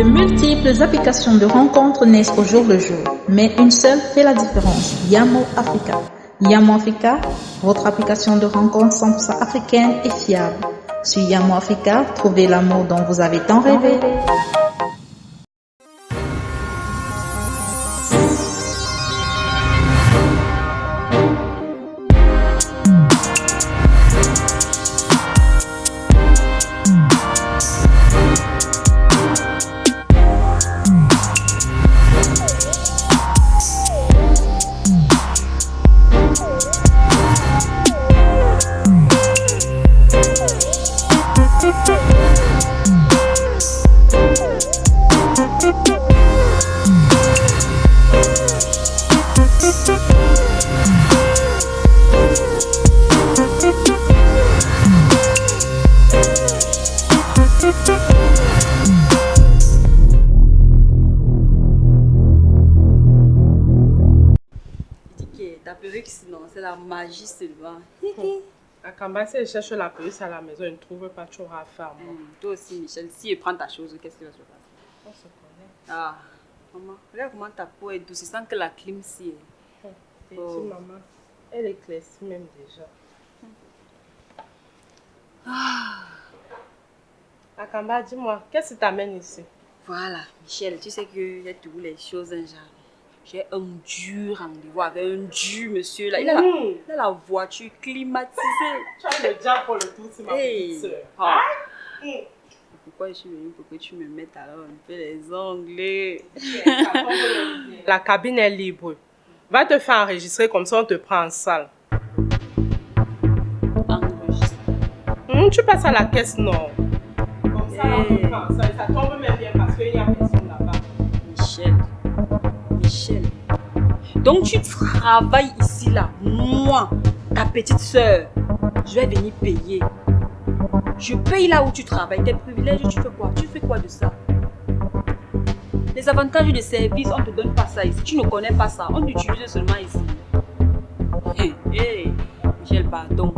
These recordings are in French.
De multiples applications de rencontres naissent au jour le jour, mais une seule fait la différence, Yamo Africa. Yamo Africa, votre application de rencontres 100% africaine et fiable. Sur Yamo Africa, trouvez l'amour dont vous avez tant rêvé. Ta perruque, sinon, c'est la magie seulement. Akamba, si elle cherche la police à la maison, elle ne trouve pas, tu auras affaire. Hum, Toi aussi, Michel, si elle prend ta chose, qu'est-ce qui va se passer? On se connaît. Ah, maman, regarde comment ta peau est douce, sans que la clim si. Et Oh. maman, elle éclaircit même déjà. Ah. Akamba, dis-moi, qu'est-ce qui t'amène ici? Voilà, Michel, tu sais que j'ai toutes les choses en jardin. J'ai un dur rendez-vous avec un dur monsieur là. Il a la, il a la voiture climatisée. Tu as le diable pour le tour, c'est ma Hey. petite sœur. Ah. Hum. Pourquoi je suis venue? Pour que tu me mettes alors un peu les ongles La cabine est libre. Va te faire enregistrer comme ça, on te prend en salle. Enregistre. Hum, tu passes à la caisse, non? Hey. parce qu'il a personne là-bas. Michel, Michel. Donc tu travailles ici là, moi, ta petite soeur, je vais venir payer. Je paye là où tu travailles, tes privilèges, tu fais quoi? Tu fais quoi de ça? Les avantages de service, on ne te donne pas ça ici. Tu ne connais pas ça, on t'utilise seulement ici. Hé, Michel, pardon.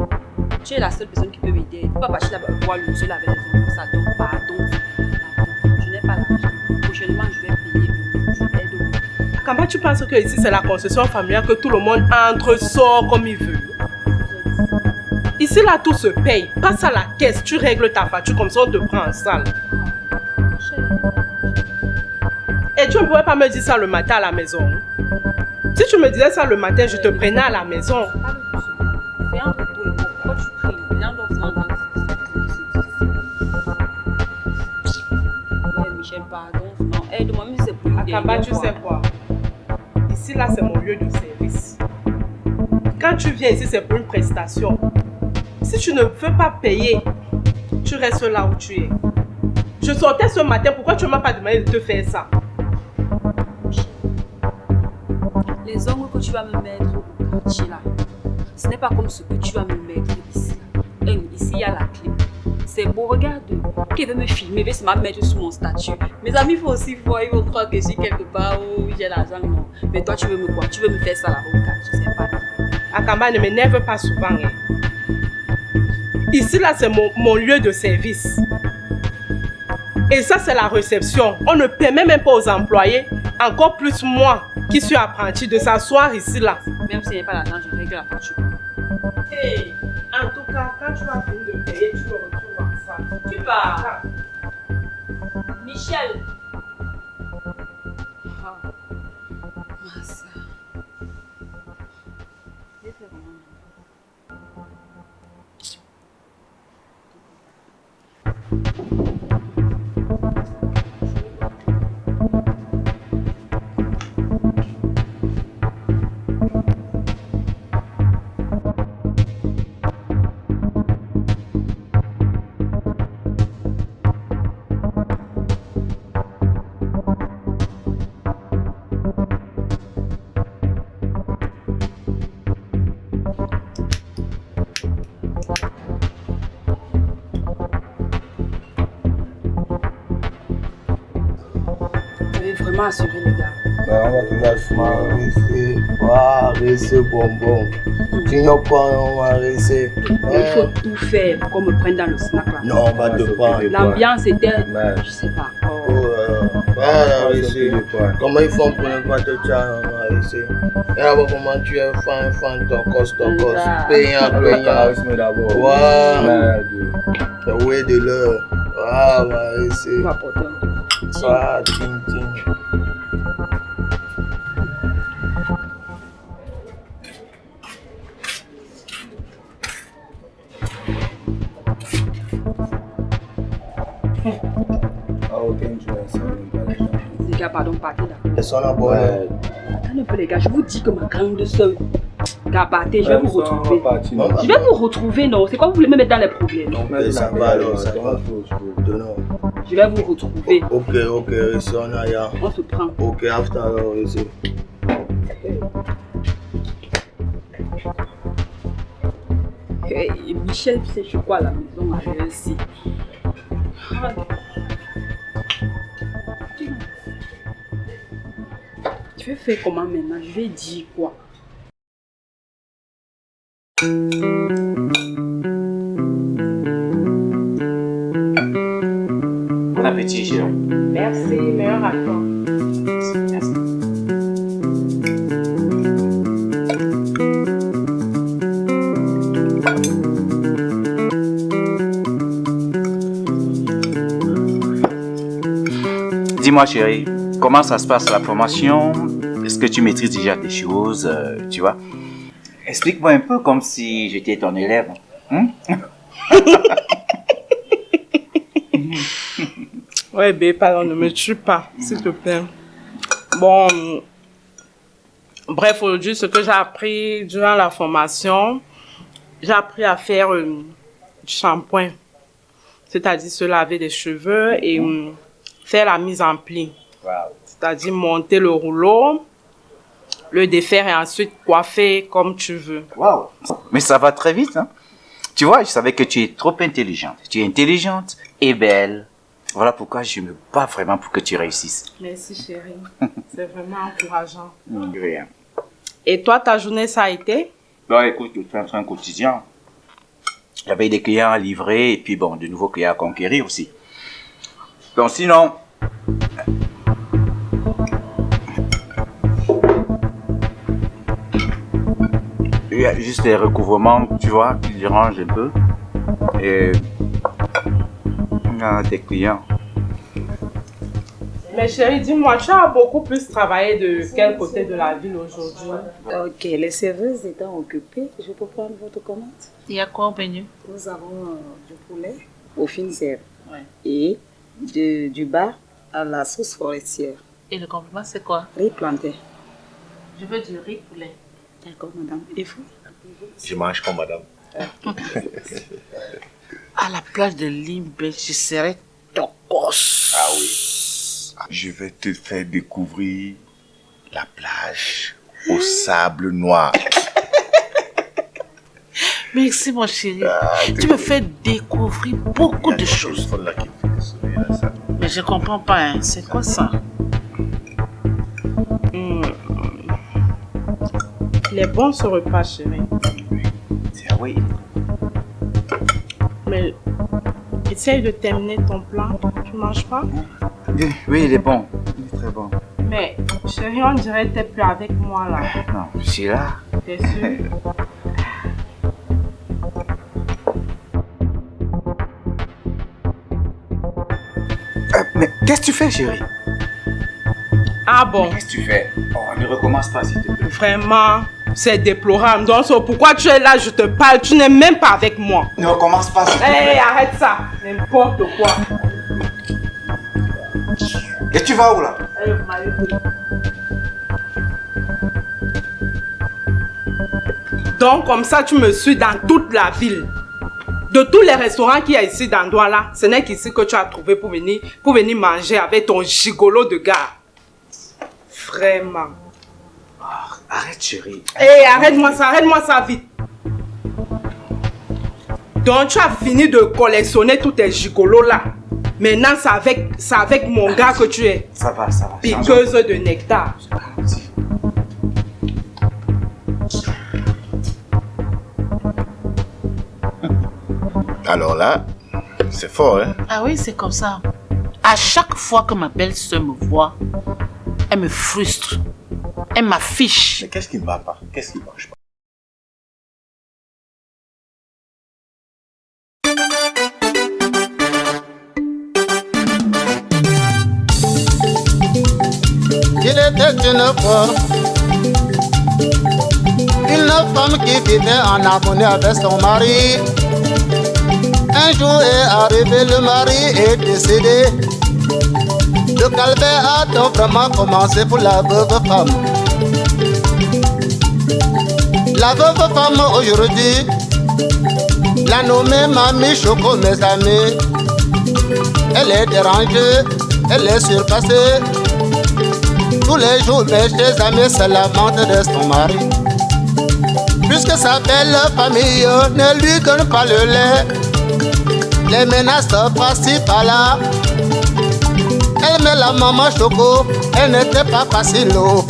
Tu es la seule personne qui peut m'aider. Tu ne peux pas partir là-bas voir le monsieur là avec les Akamba, tu penses que ici, c'est la concession familiale que tout le monde entre, sort comme il veut? Ici, là, tout se paye. Passe à la caisse, tu règles ta facture, comme ça, on te prend en salle. Et tu ne pourrais pas me dire ça le matin à la maison Si tu me disais ça le matin, je te prenais à la maison. Michel, pardon. Aide-moi, si c'est pour Akamba, dernière tu sais quoi? Là, c'est mon lieu de service. Quand tu viens ici, c'est pour une prestation. Si tu ne veux pas payer, tu restes là où tu es. Je sortais ce matin, pourquoi tu ne m'as pas demandé de te faire ça? Les ongles que tu vas me mettre au quartier là, ce n'est pas comme ce que tu vas me mettre ici. Ici, il y a la clé. C'est beau, regarde. Qui veut me filmer, il veut se mettre sur mon statut. Mes amis font aussi voir, ils vont croire que suis quelque part j'ai l'argent. Non. Mais toi, tu veux me quoi? Tu veux me faire ça là au quartier, c'est pas Akamba ne m'énerve pas souvent. hein. Ici, là, c'est mon, mon lieu de service. Et ça, c'est la réception. On ne permet même pas aux employés, encore plus moi, qui suis apprenti, de s'asseoir ici, là. Même si n'y a pas l'argent, je règle la facture. Hey, en tout cas, quand tu vas finir de payer, tu me retrouves en salle. Tu pars. Michel. Vous avez vraiment assuré les gars. Ben, on va te lâcher. Marissé, waouh, rissé bonbon. Tu n'as pas, on va rissé. Il faut tout faire pour qu'on me prenne dans le snack là. Non, on va te prendre. L'ambiance était, je sais pas. oh, Oh. euh, quoi. Comment ils font pour ne pas te Et là-bas, comment tu es fan, fan, tocos, tocos, Ah. payant, Le payant. d'abord. Merde. Oui, de l'heure. Ah, un peu. Ah, ting. Les gars, pardon, partez là. Elles sont là, boy. Ouais. Attendez un peu, les gars. Je vous dis que ma grande soeur. Gars, partez, je vais vous retrouver. Je vais vous retrouver, non? C'est quoi vous voulez me mettre dans les problèmes? Non, Ok, ça va alors, ça va. va. Donnons. Je vais vous retrouver. Ok, ok, ici, on a ya. On se prend. Ok, after alors, ici. Hey, Michel, tu sais, je suis quoi à la maison avec ainsi. Tu veux faire comment maintenant? Je vais dire quoi? Merci, meilleur toi. Merci. Dis-moi, chérie, comment ça se passe la formation Est-ce que tu maîtrises déjà des choses, euh, tu vois? Explique-moi un peu comme si j'étais ton élève. hein? Ouais, bé, pardon, ne me tue pas, s'il te plaît. Bon, bref, aujourd'hui, ce que j'ai appris durant la formation, j'ai appris à faire euh, du shampoing, c'est-à-dire se laver les cheveux et euh, faire la mise en pli, Wow. c'est-à-dire monter le rouleau, le défaire et ensuite coiffer comme tu veux. Wow. Mais ça va très vite, hein Tu vois, je savais que tu es trop intelligente. Tu es intelligente et belle. Voilà pourquoi je me bats vraiment pour que tu réussisses. Merci chérie, c'est vraiment encourageant. Rien. Et toi, ta journée, ça a été? Bon, écoute, je fais un quotidien. J'avais des clients à livrer et puis bon, de nouveaux clients à conquérir aussi. Bon, sinon... Il y a juste les recouvrements, tu vois, qui dérangent un peu. Et... On a des clients. Mais chérie, dis-moi, tu as beaucoup plus travaillé de quel côté de la ville aujourd'hui? Ok, les serveuses étant occupées, je peux prendre votre commande? Il y a quoi au menu? Nous avons euh, du poulet au fines herbes et de- du bar à la sauce forestière. Et le complément, c'est quoi? Riz planté. Je veux du riz poulet. D'accord, madame. Et vous? Je mange comme madame. À la plage de Limbe, je serai tocos. Ah oui. Je vais te faire découvrir la plage au sable noir. Merci, mon chéri. Ah, Tu me fais découvrir beaucoup de choses. Là, ça. Mais je comprends pas, hein. c'est quoi ça? Hmm. Il est bon ce repas, chérie. Ah oui. Mais essaye de terminer ton plat. Tu manges pas? Oui, oui, il est bon. Il est très bon. Mais chérie, on dirait que t'es plus avec moi là. Non, je suis là. T'es sûr? Euh, mais qu'est-ce que tu fais, chérie? Ah bon? Qu'est-ce que tu fais? Oh, ne recommence pas, s'il te plaît. Vraiment, c'est déplorable. Donc, pourquoi tu es là, je te parle, tu n'es même pas avec moi. Ne recommence pas, Hé, plaît. arrête ça. N'importe quoi. Et tu vas où, là? Eh. Donc, comme ça, tu me suis dans toute la ville. De tous les restaurants qu'il y a ici dans Douala, ce n'est qu'ici que tu as trouvé pour venir, pour venir manger avec ton gigolo de gars. Vraiment. Arrête, chérie. Hé, arrête-moi ça, arrête-moi ça vite. Donc, tu as fini de collectionner tous tes gigolos là. Maintenant, c'est avec, c'est avec mon gars que tu es. Ça va, ça va. Piqueuse de nectar. Alors là, c'est fort, hein? Ah oui, c'est comme ça. À chaque fois que ma belle-sœur me voit, elle me frustre. Elle m'affiche. Mais qu'est-ce qui ne va pas? Qu'est-ce qui ne marche pas Il était une fois une femme qui vivait en harmonie avec son mari. Un jour est arrivé, le mari est décédé. Le calvaire a donc vraiment commencé pour la veuve femme. La veuve femme aujourd'hui, la nommée Mamie Choco, mes amis. Elle est dérangée, elle est surpassée. Tous les jours, mes chers amis se lamentent de son mari. Puisque sa belle famille ne lui donne pas le lait, les menaces passent par là. Met la maman choco, elle n'était pas facile. oh.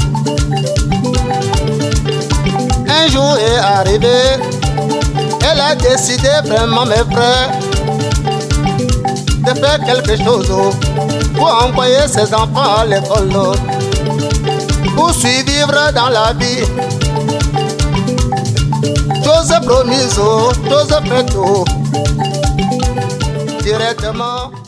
Un jour est arrivé, elle a décidé vraiment, mes frères, de faire quelque chose oh, pour envoyer ses enfants à l'école. oh pour survivre dans la vie. Chose promise, chose faite, directement.